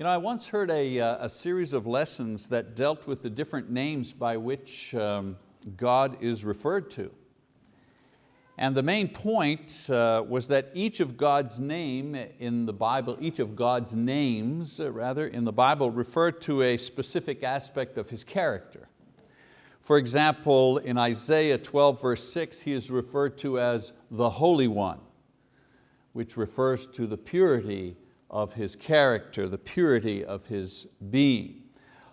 You know, I once heard a, uh, a series of lessons that dealt with the different names by which um, God is referred to. And the main point uh, was that each of God's name in the Bible, each of God's names uh, rather in the Bible referred to a specific aspect of His character. For example, in Isaiah 12 verse 6, He is referred to as the Holy One, which refers to the purity of his character, the purity of his being.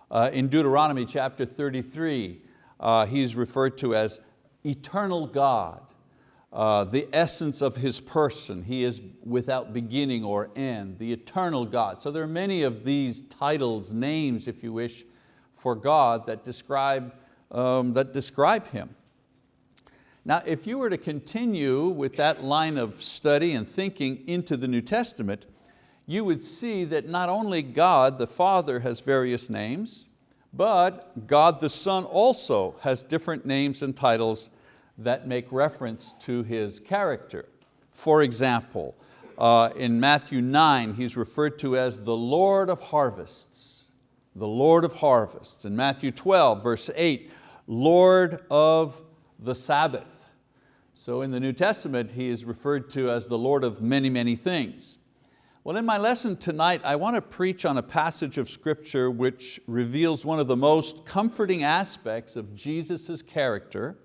Uh, in Deuteronomy chapter 33, uh, he's referred to as eternal God, uh, the essence of His person. He is without beginning or end, the eternal God. So there are many of these titles, names if you wish, for God that describe, um, that describe Him. Now if you were to continue with that line of study and thinking into the New Testament, you would see that not only God the Father has various names, but God the Son also has different names and titles that make reference to His character. For example, uh, in Matthew 9, He's referred to as the Lord of harvests, the Lord of harvests. In Matthew 12, verse 8, Lord of the Sabbath. So in the New Testament, He is referred to as the Lord of many, many things. Well, in my lesson tonight, I want to preach on a passage of scripture which reveals one of the most comforting aspects of Jesus' character,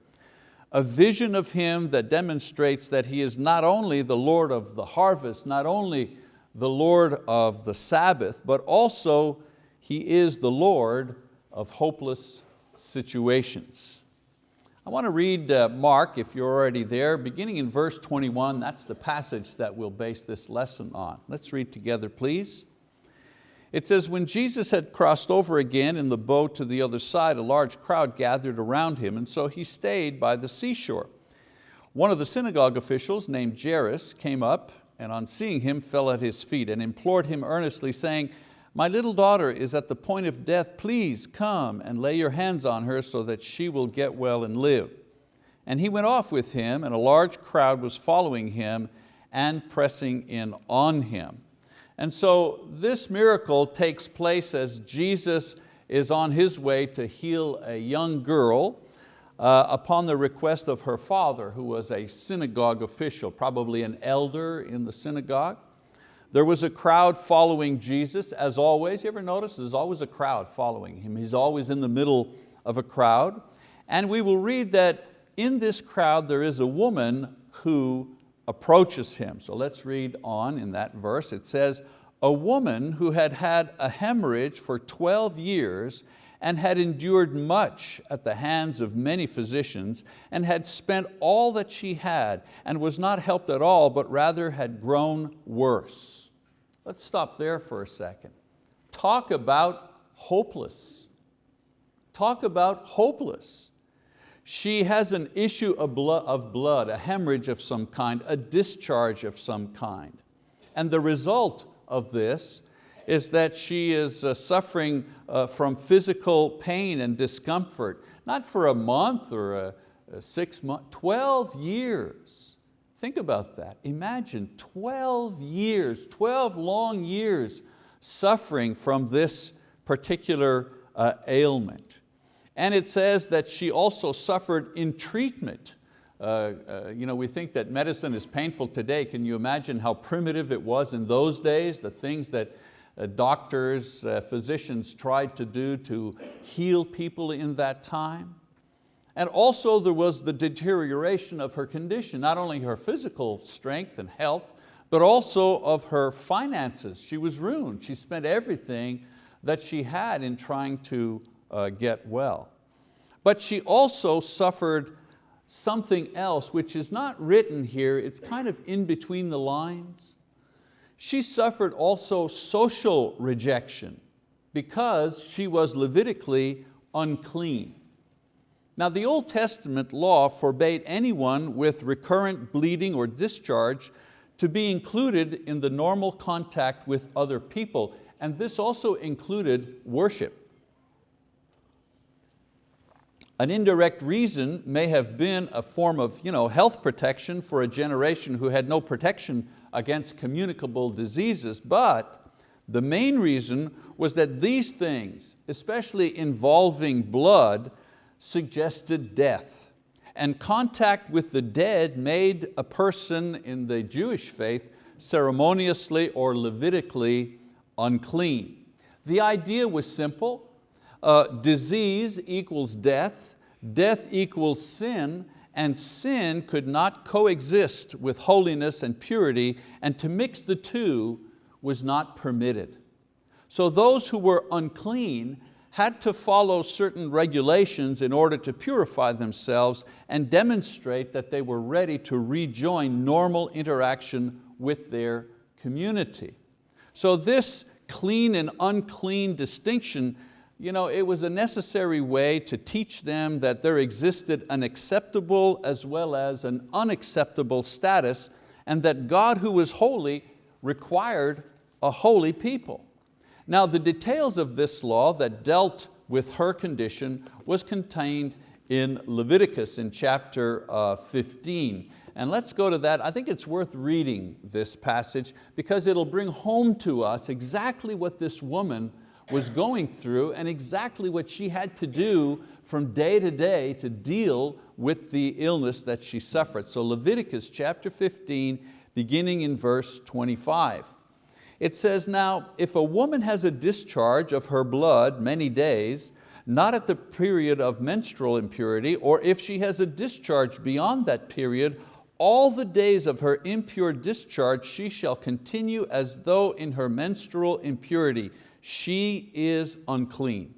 a vision of Him that demonstrates that He is not only the Lord of the harvest, not only the Lord of the Sabbath, but also He is the Lord of hopeless situations. I want to read uh, Mark, if you're already there, beginning in verse 21. That's the passage that we'll base this lesson on. Let's read together, please. It says, when Jesus had crossed over again in the boat to the other side, a large crowd gathered around him, and so he stayed by the seashore. One of the synagogue officials named Jairus came up and on seeing him fell at his feet and implored him earnestly saying, my little daughter is at the point of death, please come and lay your hands on her so that she will get well and live. And he went off with him and a large crowd was following him and pressing in on him. And so this miracle takes place as Jesus is on his way to heal a young girl uh, upon the request of her father who was a synagogue official, probably an elder in the synagogue. There was a crowd following Jesus, as always. You ever notice there's always a crowd following Him. He's always in the middle of a crowd. And we will read that in this crowd there is a woman who approaches Him. So let's read on in that verse. It says, a woman who had had a hemorrhage for 12 years and had endured much at the hands of many physicians and had spent all that she had and was not helped at all, but rather had grown worse. Let's stop there for a second. Talk about hopeless. Talk about hopeless. She has an issue of blood, a hemorrhage of some kind, a discharge of some kind. And the result of this is that she is uh, suffering uh, from physical pain and discomfort, not for a month or a, six months, 12 years. Think about that. Imagine 12 years, 12 long years suffering from this particular uh, ailment. And it says that she also suffered in treatment. Uh, uh, you know, we think that medicine is painful today. Can you imagine how primitive it was in those days? The things that uh, doctors, uh, physicians tried to do to heal people in that time. And also there was the deterioration of her condition, not only her physical strength and health, but also of her finances. She was ruined. She spent everything that she had in trying to uh, get well. But she also suffered something else which is not written here, it's kind of in between the lines. She suffered also social rejection because she was Levitically unclean. Now the Old Testament law forbade anyone with recurrent bleeding or discharge to be included in the normal contact with other people, and this also included worship. An indirect reason may have been a form of you know, health protection for a generation who had no protection against communicable diseases, but The main reason was that these things, especially involving blood, suggested death. And contact with the dead made a person in the Jewish faith ceremoniously or Levitically unclean. The idea was simple, uh, disease equals death, death equals sin, and sin could not coexist with holiness and purity, and to mix the two was not permitted. So those who were unclean had to follow certain regulations in order to purify themselves and demonstrate that they were ready to rejoin normal interaction with their community. So this clean and unclean distinction you know, it was a necessary way to teach them that there existed an acceptable as well as an unacceptable status and that God who was holy required a holy people. Now the details of this law that dealt with her condition was contained in Leviticus in chapter uh, 15. And let's go to that. I think it's worth reading this passage because it'll bring home to us exactly what this woman was going through and exactly what she had to do from day to day to deal with the illness that she suffered. So Leviticus chapter 15, beginning in verse 25. It says, now, if a woman has a discharge of her blood many days, not at the period of menstrual impurity, or if she has a discharge beyond that period, all the days of her impure discharge she shall continue as though in her menstrual impurity she is unclean.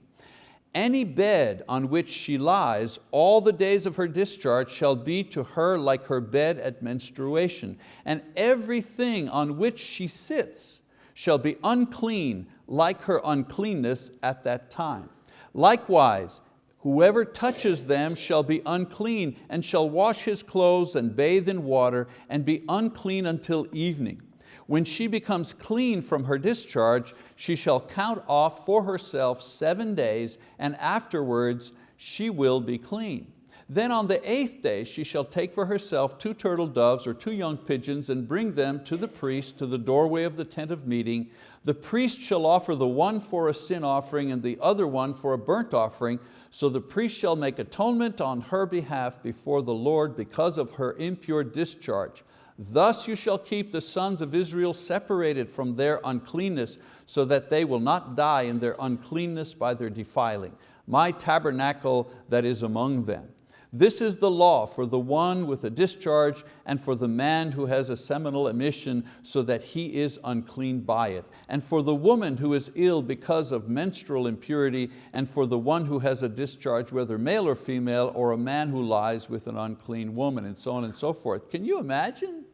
Any bed on which she lies all the days of her discharge shall be to her like her bed at menstruation, and everything on which she sits shall be unclean like her uncleanness at that time. Likewise, whoever touches them shall be unclean and shall wash his clothes and bathe in water and be unclean until evening. When she becomes clean from her discharge, she shall count off for herself seven days, and afterwards she will be clean. Then on the eighth day she shall take for herself two turtle doves or two young pigeons and bring them to the priest to the doorway of the tent of meeting. The priest shall offer the one for a sin offering and the other one for a burnt offering. So the priest shall make atonement on her behalf before the Lord because of her impure discharge. Thus you shall keep the sons of Israel separated from their uncleanness, so that they will not die in their uncleanness by their defiling. My tabernacle that is among them. This is the law for the one with a discharge and for the man who has a seminal emission so that he is unclean by it. And for the woman who is ill because of menstrual impurity and for the one who has a discharge, whether male or female, or a man who lies with an unclean woman and so on and so forth. Can you imagine?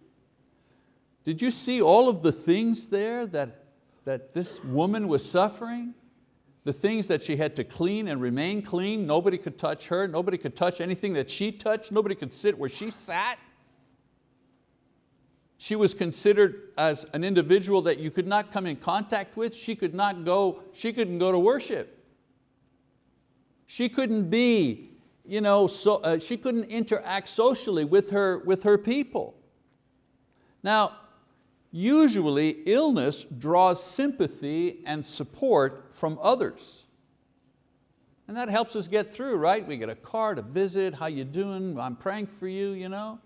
Did you see all of the things there that, that this woman was suffering? The things that she had to clean and remain clean, nobody could touch her, nobody could touch anything that she touched, nobody could sit where she sat. She was considered as an individual that you could not come in contact with. She could not go, she couldn't go to worship. She couldn't be, you know, so, uh, she couldn't interact socially with her, with her people. Now, Usually illness draws sympathy and support from others. And that helps us get through, right? We get a card, a visit, how you doing? I'm praying for you, you know?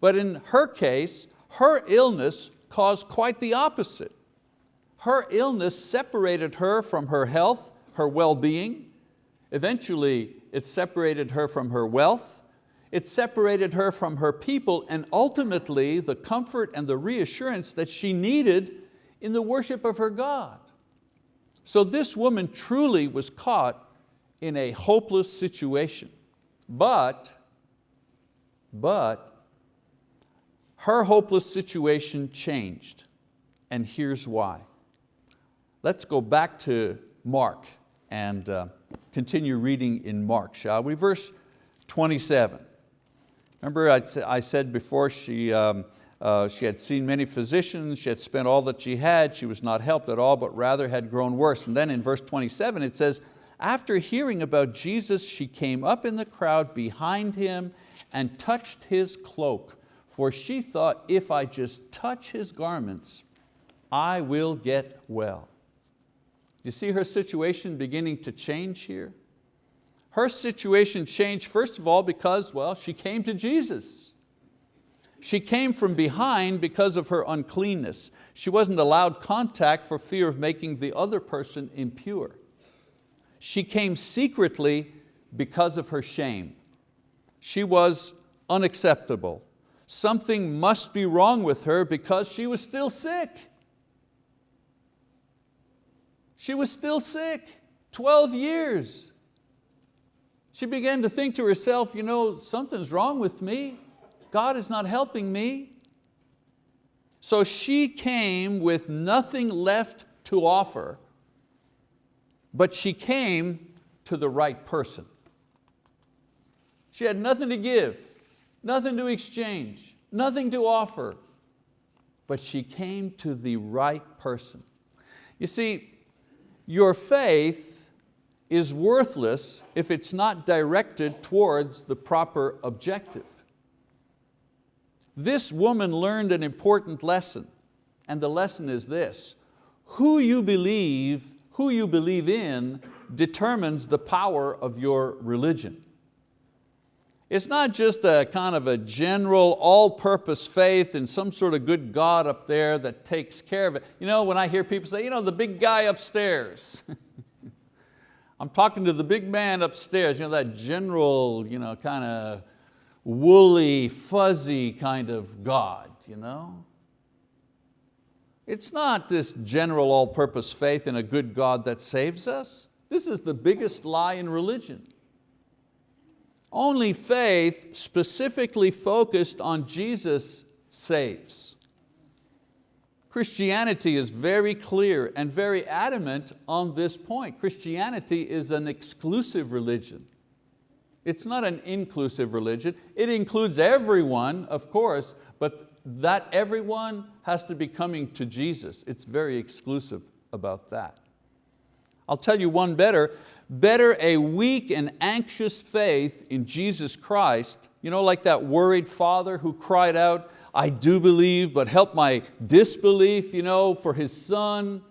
But in her case, her illness caused quite the opposite. Her illness separated her from her health, her well-being. Eventually, it separated her from her wealth, it separated her from her people and ultimately the comfort and the reassurance that she needed in the worship of her God. So this woman truly was caught in a hopeless situation. But, but, her hopeless situation changed. And here's why. Let's go back to Mark and uh, continue reading in Mark, shall we? Verse 27. Remember I said before she, um, uh, she had seen many physicians, she had spent all that she had, she was not helped at all, but rather had grown worse. And then in verse 27 it says, after hearing about Jesus, she came up in the crowd behind him and touched his cloak, for she thought, if I just touch his garments, I will get well. You see her situation beginning to change here? Her situation changed first of all because, well, she came to Jesus. She came from behind because of her uncleanness. She wasn't allowed contact for fear of making the other person impure. She came secretly because of her shame. She was unacceptable. Something must be wrong with her because she was still sick. She was still sick, 12 years. She began to think to herself, you know, something's wrong with me. God is not helping me. So she came with nothing left to offer, but she came to the right person. She had nothing to give, nothing to exchange, nothing to offer, but she came to the right person. You see, your faith is worthless if it's not directed towards the proper objective. This woman learned an important lesson, and the lesson is this, who you believe, who you believe in determines the power of your religion. It's not just a kind of a general all-purpose faith in some sort of good God up there that takes care of it. You know, when I hear people say, you know, the big guy upstairs. I'm talking to the big man upstairs, you know, that general, you know, kind of woolly, fuzzy kind of God. You know? It's not this general all-purpose faith in a good God that saves us. This is the biggest lie in religion. Only faith specifically focused on Jesus saves. Christianity is very clear and very adamant on this point. Christianity is an exclusive religion. It's not an inclusive religion. It includes everyone, of course, but that everyone has to be coming to Jesus. It's very exclusive about that. I'll tell you one better, better a weak and anxious faith in Jesus Christ, you know, like that worried father who cried out, I do believe, but help my disbelief you know, for his son.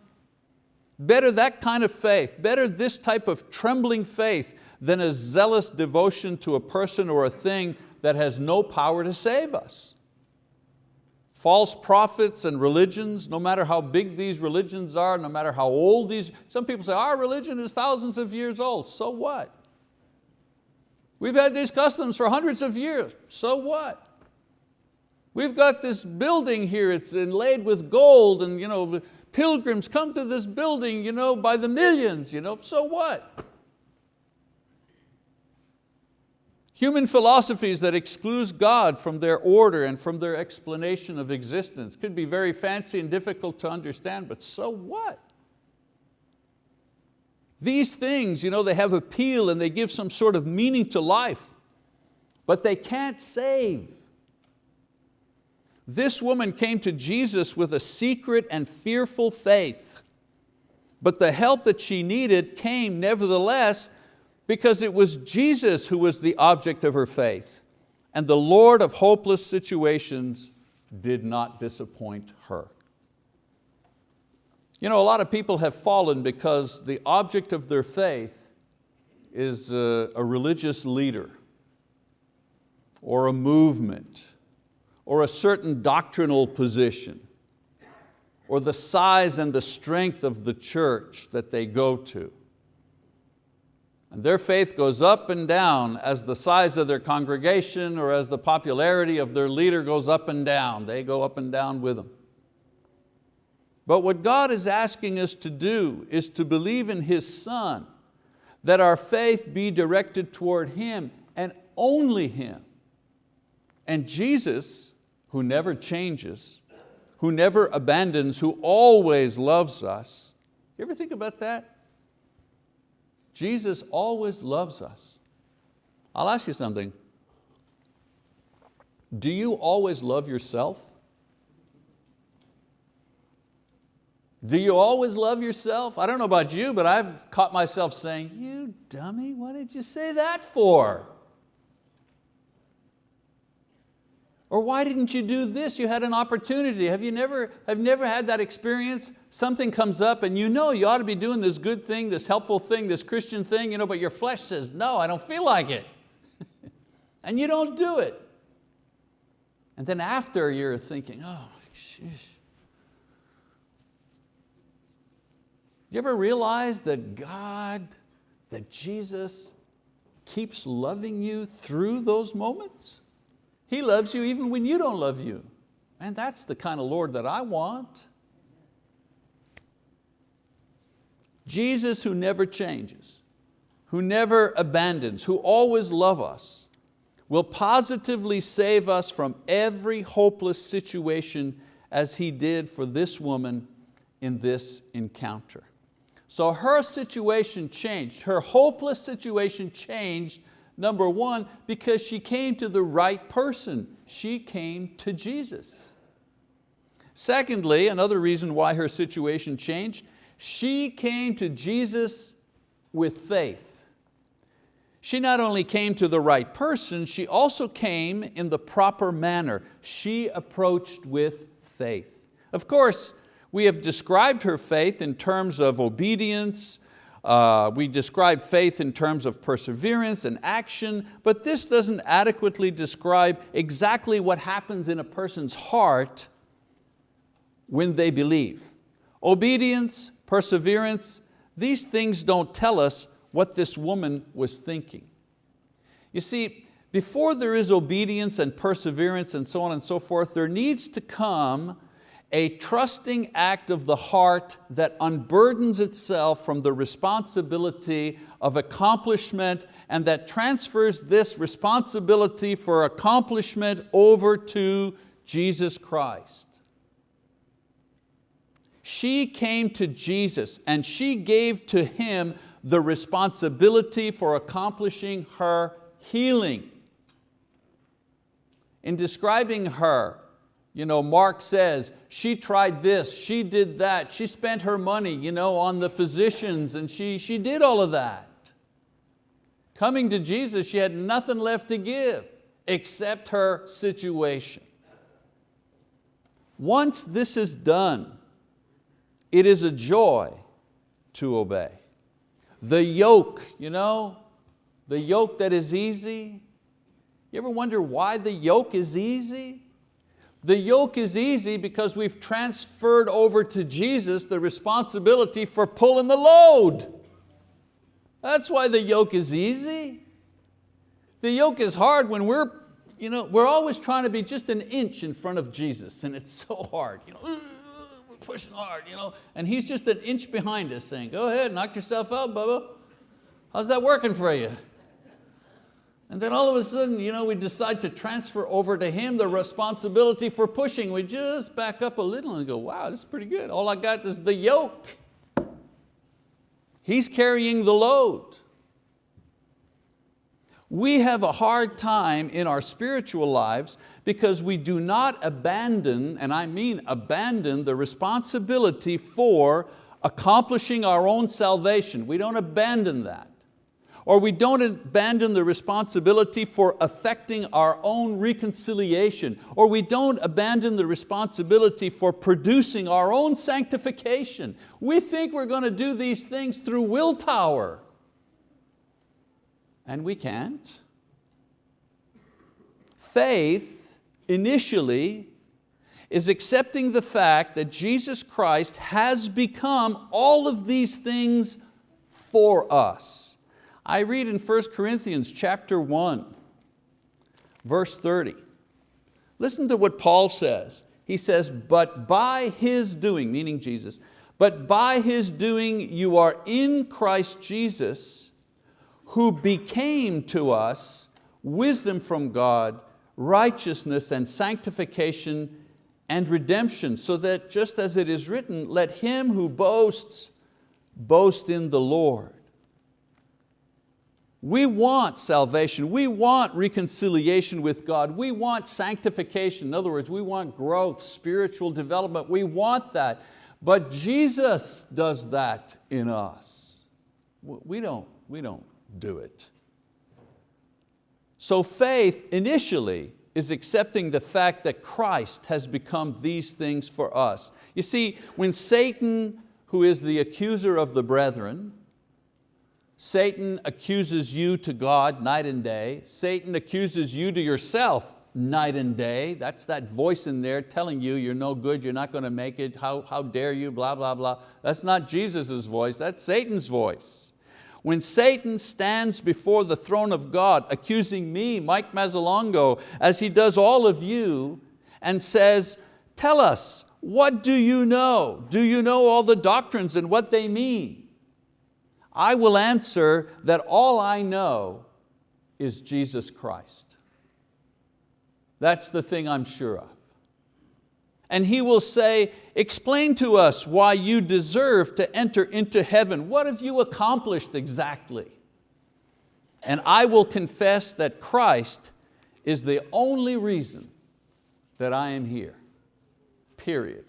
Better that kind of faith, better this type of trembling faith than a zealous devotion to a person or a thing that has no power to save us. False prophets and religions, no matter how big these religions are, no matter how old these, some people say our religion is thousands of years old, so what? We've had these customs for hundreds of years, so what? We've got this building here, it's inlaid with gold and you know, pilgrims come to this building you know, by the millions, you know, so what? Human philosophies that exclude God from their order and from their explanation of existence could be very fancy and difficult to understand, but so what? These things, you know, they have appeal and they give some sort of meaning to life, but they can't save. This woman came to Jesus with a secret and fearful faith, but the help that she needed came nevertheless because it was Jesus who was the object of her faith. And the Lord of hopeless situations did not disappoint her. You know, a lot of people have fallen because the object of their faith is a, a religious leader or a movement or a certain doctrinal position or the size and the strength of the church that they go to. And their faith goes up and down as the size of their congregation or as the popularity of their leader goes up and down. They go up and down with them. But what God is asking us to do is to believe in His Son, that our faith be directed toward Him and only Him. And Jesus, who never changes, who never abandons, who always loves us. You ever think about that? Jesus always loves us. I'll ask you something. Do you always love yourself? Do you always love yourself? I don't know about you, but I've caught myself saying, you dummy, what did you say that for? Or why didn't you do this? You had an opportunity. Have you never, have never had that experience? Something comes up and you know you ought to be doing this good thing, this helpful thing, this Christian thing, you know, but your flesh says, no, I don't feel like it. and you don't do it. And then after you're thinking, oh, sheesh. Do you ever realize that God, that Jesus keeps loving you through those moments? He loves you even when you don't love you. And that's the kind of Lord that I want. Jesus who never changes, who never abandons, who always loves us, will positively save us from every hopeless situation as He did for this woman in this encounter. So her situation changed, her hopeless situation changed, number one, because she came to the right person. She came to Jesus. Secondly, another reason why her situation changed, she came to Jesus with faith. She not only came to the right person, she also came in the proper manner. She approached with faith. Of course, we have described her faith in terms of obedience, uh, we describe faith in terms of perseverance and action, but this doesn't adequately describe exactly what happens in a person's heart when they believe. Obedience, perseverance, these things don't tell us what this woman was thinking. You see, before there is obedience and perseverance and so on and so forth, there needs to come a trusting act of the heart that unburdens itself from the responsibility of accomplishment and that transfers this responsibility for accomplishment over to Jesus Christ. She came to Jesus and she gave to Him the responsibility for accomplishing her healing. In describing her, you know, Mark says, she tried this, she did that, she spent her money you know, on the physicians and she, she did all of that. Coming to Jesus, she had nothing left to give except her situation. Once this is done, it is a joy to obey. The yoke, you know, the yoke that is easy. You ever wonder why the yoke is easy? The yoke is easy because we've transferred over to Jesus the responsibility for pulling the load. That's why the yoke is easy. The yoke is hard when we're, you know, we're always trying to be just an inch in front of Jesus and it's so hard. You know, we're pushing hard, you know, and He's just an inch behind us saying, go ahead, knock yourself out, Bubba. How's that working for you? And then all of a sudden, you know, we decide to transfer over to him the responsibility for pushing. We just back up a little and go, wow, this is pretty good. All I got is the yoke. He's carrying the load. We have a hard time in our spiritual lives because we do not abandon, and I mean abandon, the responsibility for accomplishing our own salvation. We don't abandon that or we don't abandon the responsibility for affecting our own reconciliation, or we don't abandon the responsibility for producing our own sanctification. We think we're going to do these things through willpower, and we can't. Faith, initially, is accepting the fact that Jesus Christ has become all of these things for us. I read in 1 Corinthians chapter 1, verse 30. Listen to what Paul says. He says, but by His doing, meaning Jesus, but by His doing you are in Christ Jesus, who became to us wisdom from God, righteousness and sanctification and redemption, so that just as it is written, let him who boasts, boast in the Lord. We want salvation, we want reconciliation with God, we want sanctification. In other words, we want growth, spiritual development, we want that. But Jesus does that in us. We don't, we don't do it. So faith initially is accepting the fact that Christ has become these things for us. You see, when Satan, who is the accuser of the brethren, Satan accuses you to God night and day, Satan accuses you to yourself night and day. That's that voice in there telling you you're no good, you're not going to make it, how, how dare you, blah, blah, blah. That's not Jesus' voice, that's Satan's voice. When Satan stands before the throne of God accusing me, Mike Mazzalongo, as he does all of you, and says, tell us, what do you know? Do you know all the doctrines and what they mean? I will answer that all I know is Jesus Christ. That's the thing I'm sure of. And he will say, explain to us why you deserve to enter into heaven. What have you accomplished exactly? And I will confess that Christ is the only reason that I am here, period.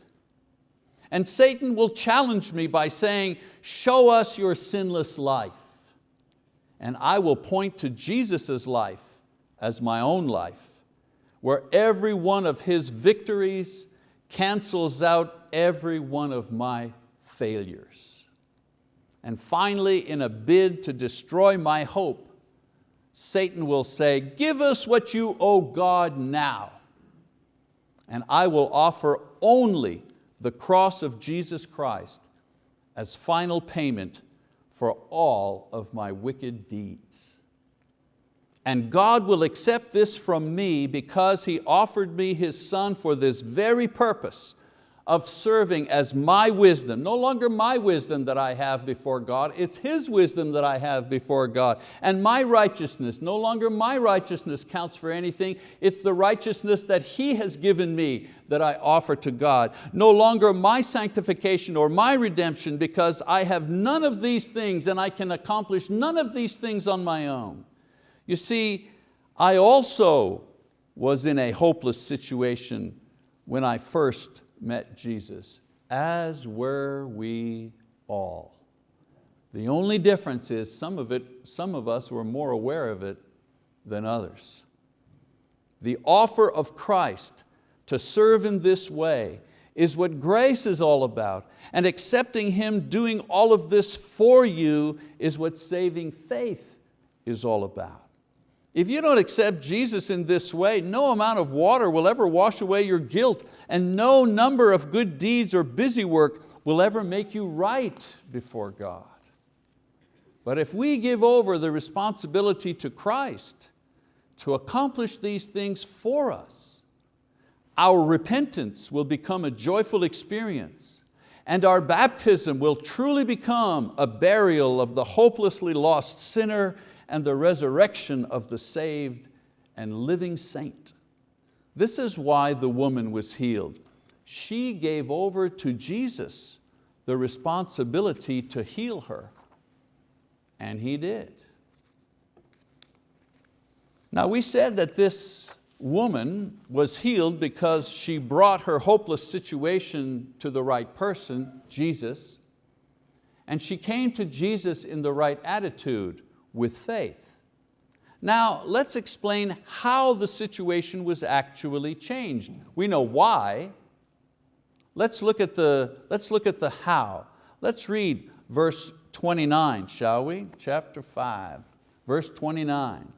And Satan will challenge me by saying, show us your sinless life. And I will point to Jesus' life as my own life where every one of His victories cancels out every one of my failures. And finally, in a bid to destroy my hope, Satan will say, give us what you owe God now. And I will offer only the cross of Jesus Christ as final payment for all of my wicked deeds. And God will accept this from me because He offered me His Son for this very purpose of serving as my wisdom, no longer my wisdom that I have before God, it's His wisdom that I have before God. And my righteousness, no longer my righteousness counts for anything, it's the righteousness that He has given me that I offer to God. No longer my sanctification or my redemption because I have none of these things and I can accomplish none of these things on my own. You see, I also was in a hopeless situation when I first met Jesus, as were we all. The only difference is some of, it, some of us were more aware of it than others. The offer of Christ to serve in this way is what grace is all about. And accepting Him doing all of this for you is what saving faith is all about. If you don't accept Jesus in this way, no amount of water will ever wash away your guilt and no number of good deeds or busy work will ever make you right before God. But if we give over the responsibility to Christ to accomplish these things for us, our repentance will become a joyful experience and our baptism will truly become a burial of the hopelessly lost sinner and the resurrection of the saved and living saint. This is why the woman was healed. She gave over to Jesus the responsibility to heal her, and He did. Now we said that this woman was healed because she brought her hopeless situation to the right person, Jesus, and she came to Jesus in the right attitude, with faith. Now let's explain how the situation was actually changed. We know why. Let's look at the, let's look at the how. Let's read verse 29, shall we? Chapter 5, verse 29.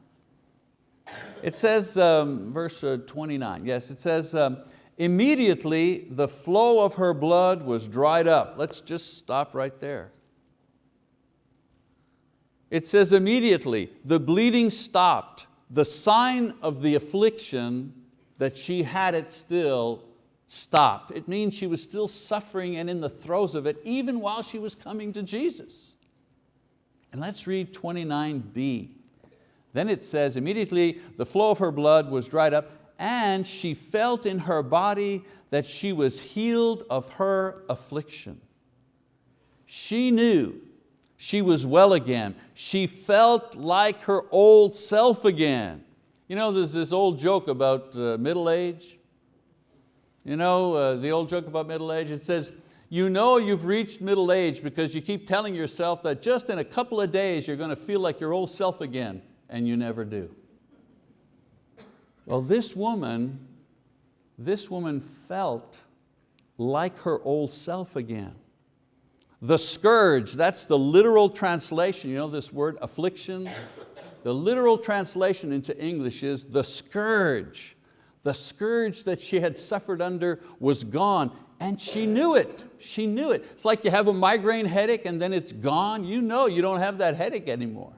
It says, um, verse uh, 29, yes, it says, um, immediately the flow of her blood was dried up. Let's just stop right there. It says immediately, the bleeding stopped. The sign of the affliction that she had it still stopped. It means she was still suffering and in the throes of it even while she was coming to Jesus. And let's read 29b. Then it says, immediately the flow of her blood was dried up and she felt in her body that she was healed of her affliction. She knew she was well again. She felt like her old self again. You know, there's this old joke about uh, middle age. You know, uh, the old joke about middle age, it says, you know you've reached middle age because you keep telling yourself that just in a couple of days you're going to feel like your old self again, and you never do. Well, this woman, this woman felt like her old self again. The scourge, that's the literal translation. You know this word, affliction? The literal translation into English is the scourge. The scourge that she had suffered under was gone and she knew it, she knew it. It's like you have a migraine headache and then it's gone. You know you don't have that headache anymore.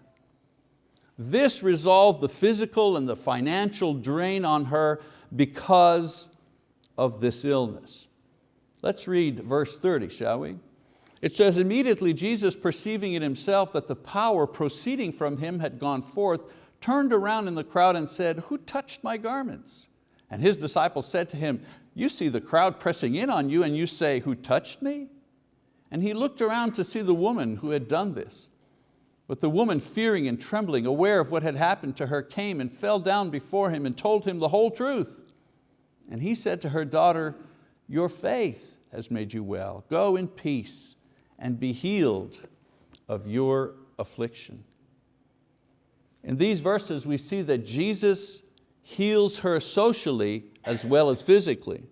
This resolved the physical and the financial drain on her because of this illness. Let's read verse 30, shall we? It says, immediately Jesus perceiving in himself that the power proceeding from him had gone forth, turned around in the crowd and said, who touched my garments? And his disciples said to him, you see the crowd pressing in on you and you say, who touched me? And he looked around to see the woman who had done this. But the woman, fearing and trembling, aware of what had happened to her, came and fell down before him and told him the whole truth. And he said to her, daughter, your faith has made you well. Go in peace and be healed of your affliction. In these verses we see that Jesus heals her socially as well as physically.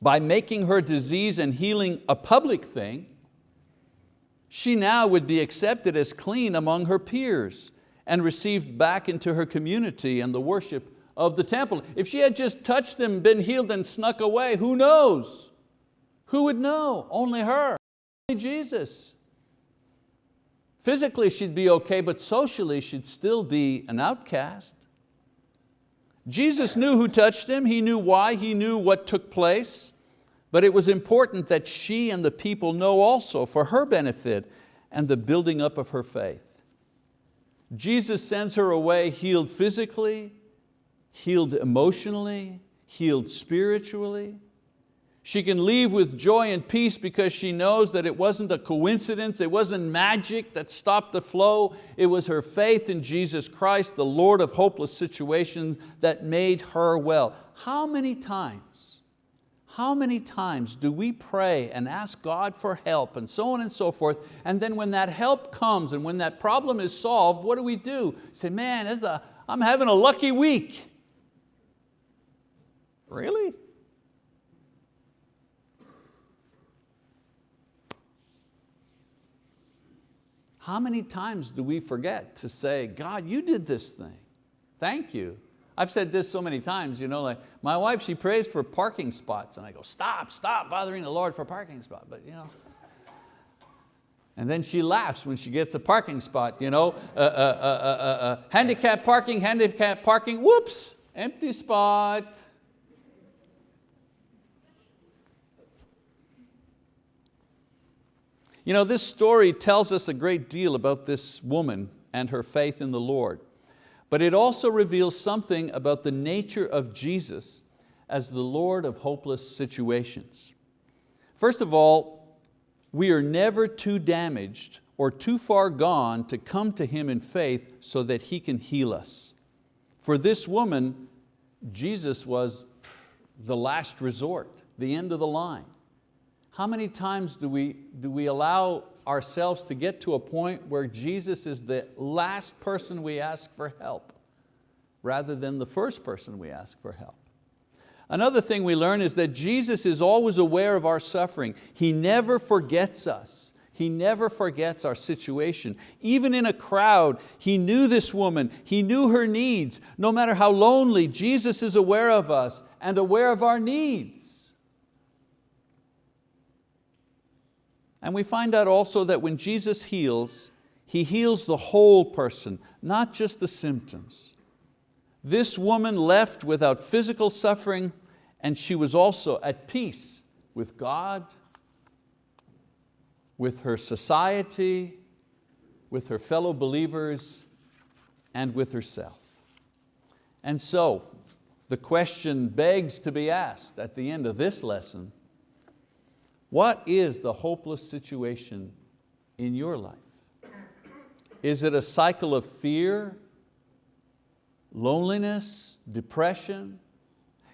By making her disease and healing a public thing, she now would be accepted as clean among her peers and received back into her community and the worship of the temple. If she had just touched them, been healed and snuck away, who knows? Who would know? Only her, only Jesus. Physically she'd be okay, but socially she'd still be an outcast. Jesus knew who touched him, he knew why, he knew what took place, but it was important that she and the people know also for her benefit and the building up of her faith. Jesus sends her away healed physically, healed emotionally, healed spiritually. She can leave with joy and peace because she knows that it wasn't a coincidence, it wasn't magic that stopped the flow, it was her faith in Jesus Christ, the Lord of hopeless situations that made her well. How many times, how many times do we pray and ask God for help and so on and so forth, and then when that help comes and when that problem is solved, what do we do? Say, man, I'm having a lucky week. Really? How many times do we forget to say, God, you did this thing. Thank you. I've said this so many times, you know, like my wife, she prays for parking spots and I go, stop, stop bothering the Lord for parking spot. But you know, and then she laughs when she gets a parking spot, you know, uh, uh, uh, handicap parking, handicap parking, whoops, empty spot. You know, this story tells us a great deal about this woman and her faith in the Lord, but it also reveals something about the nature of Jesus as the Lord of hopeless situations. First of all, we are never too damaged or too far gone to come to Him in faith so that He can heal us. For this woman, Jesus was the last resort, the end of the line. How many times do we, do we allow ourselves to get to a point where Jesus is the last person we ask for help rather than the first person we ask for help? Another thing we learn is that Jesus is always aware of our suffering. He never forgets us. He never forgets our situation. Even in a crowd, He knew this woman, He knew her needs. No matter how lonely, Jesus is aware of us and aware of our needs. And we find out also that when Jesus heals, He heals the whole person, not just the symptoms. This woman left without physical suffering and she was also at peace with God, with her society, with her fellow believers, and with herself. And so, the question begs to be asked at the end of this lesson, what is the hopeless situation in your life? Is it a cycle of fear, loneliness, depression?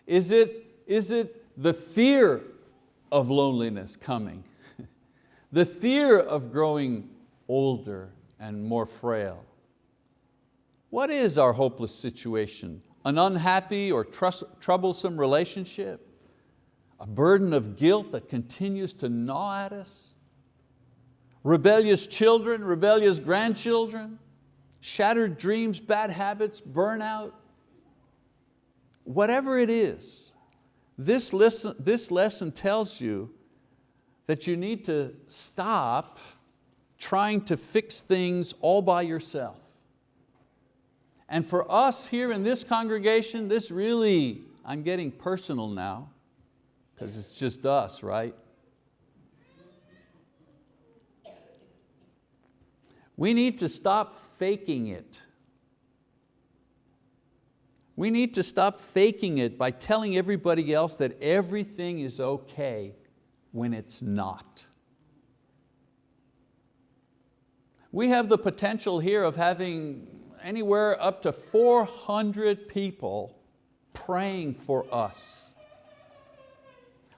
Is it, is it the fear of loneliness coming? the fear of growing older and more frail? What is our hopeless situation? An unhappy or troublesome relationship? A burden of guilt that continues to gnaw at us? Rebellious children, rebellious grandchildren? Shattered dreams, bad habits, burnout? Whatever it is, this lesson, this lesson tells you that you need to stop trying to fix things all by yourself. And for us here in this congregation, this really, I'm getting personal now, because it's just us, right? We need to stop faking it. We need to stop faking it by telling everybody else that everything is okay when it's not. We have the potential here of having anywhere up to 400 people praying for us.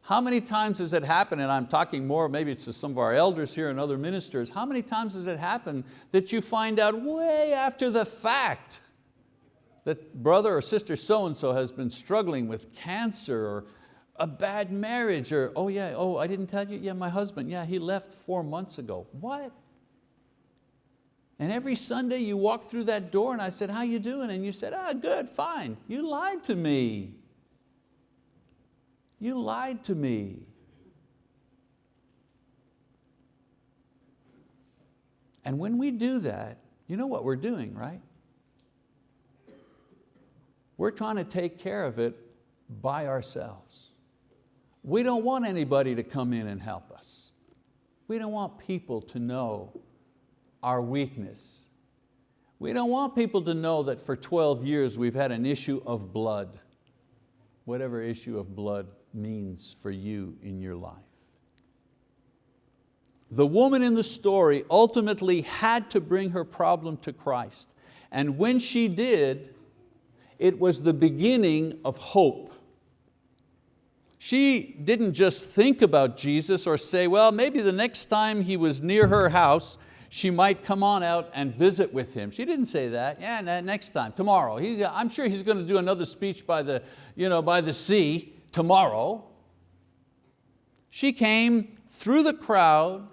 How many times has it happened, and I'm talking more, maybe it's to some of our elders here and other ministers, how many times has it happened that you find out way after the fact that brother or sister so-and-so has been struggling with cancer or a bad marriage or, oh yeah, oh I didn't tell you, yeah my husband, yeah he left four months ago. What? And every Sunday you walk through that door and I said, how you doing? And you said, ah, good, fine. You lied to me. You lied to me. And when we do that, you know what we're doing, right? We're trying to take care of it by ourselves. We don't want anybody to come in and help us. We don't want people to know our weakness. We don't want people to know that for 12 years we've had an issue of blood, whatever issue of blood means for you in your life. The woman in the story ultimately had to bring her problem to Christ. And when she did, it was the beginning of hope. She didn't just think about Jesus or say, well, maybe the next time he was near her house, she might come on out and visit with him. She didn't say that, yeah, next time, tomorrow. He, I'm sure he's going to do another speech by the, you know, by the sea tomorrow. She came through the crowd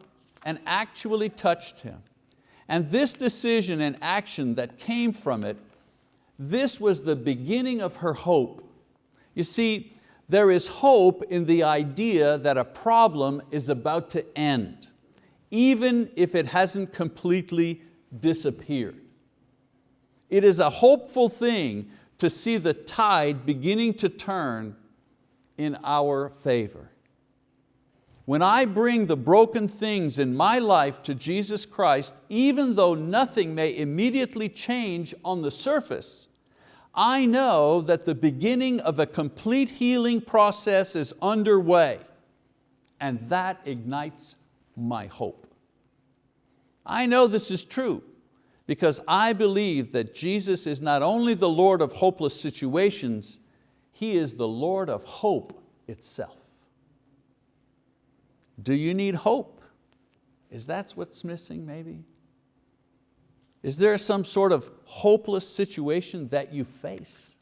and actually touched him. And this decision and action that came from it this was the beginning of her hope. You see, there is hope in the idea that a problem is about to end, even if it hasn't completely disappeared. It is a hopeful thing to see the tide beginning to turn in our favor. When I bring the broken things in my life to Jesus Christ, even though nothing may immediately change on the surface, I know that the beginning of a complete healing process is underway and that ignites my hope. I know this is true because I believe that Jesus is not only the Lord of hopeless situations, He is the Lord of hope itself. Do you need hope? Is that what's missing maybe? Is there some sort of hopeless situation that you face?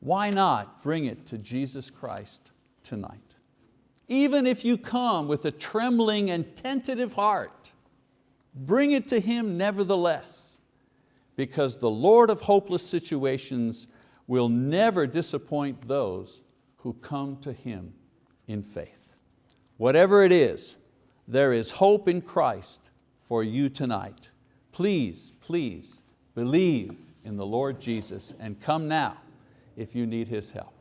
Why not bring it to Jesus Christ tonight? Even if you come with a trembling and tentative heart, bring it to Him nevertheless, because the Lord of hopeless situations will never disappoint those who come to Him in faith. Whatever it is, there is hope in Christ for you tonight. Please, please believe in the Lord Jesus and come now if you need His help.